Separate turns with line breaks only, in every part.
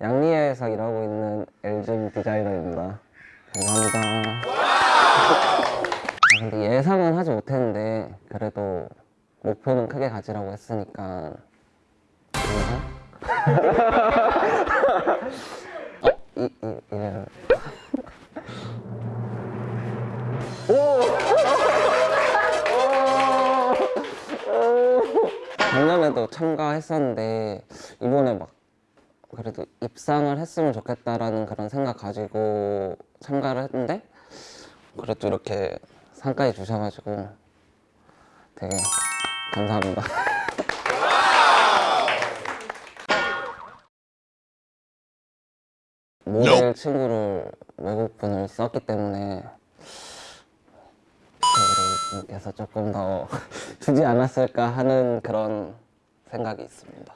양리에서 일하고 있는 엘즘 디자이너입니다. 감사합니다. 아, 근데 예상은 하지 못했는데 그래도 목표는 크게 가지라고 했으니까? 어, 이, 이, 이래요. 작년에도 참가했었는데 이번에 막 그래도 입상을 했으면 좋겠다라는 그런 생각 가지고 참가를 했는데 그래도 이렇게 상까지 주셔가지고 되게 감사합니다. 모델 친구를 외국 분을 썼기 때문에 그래서 조금 더 주지 않았을까 하는 그런 생각이 있습니다.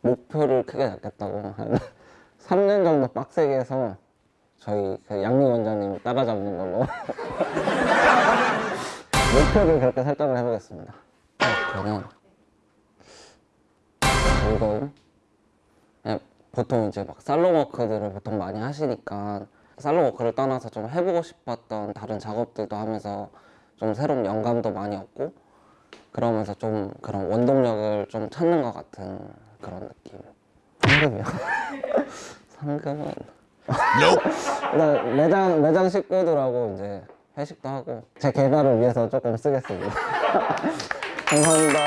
목표를 크게 잡겠다고 한 3년 정도 빡세게 해서 저희 그 양리 원장님 따라잡는 걸로 목표를 그렇게 설정을 해보겠습니다. 저는 즐거움? 그냥 보통 이제 막 살롱 워크들을 보통 많이 하시니까 살롱 워크를 떠나서 좀 해보고 싶었던 다른 작업들도 하면서 좀 새로운 영감도 많이 얻고 그러면서 좀 그런 원동력을 좀 찾는 것 같은 그런 느낌. 상금이요? 상금은 일단 매장 매장 식구들하고 이제 회식도 하고 제 개발을 위해서 조금 쓰겠습니다. 감사합니다.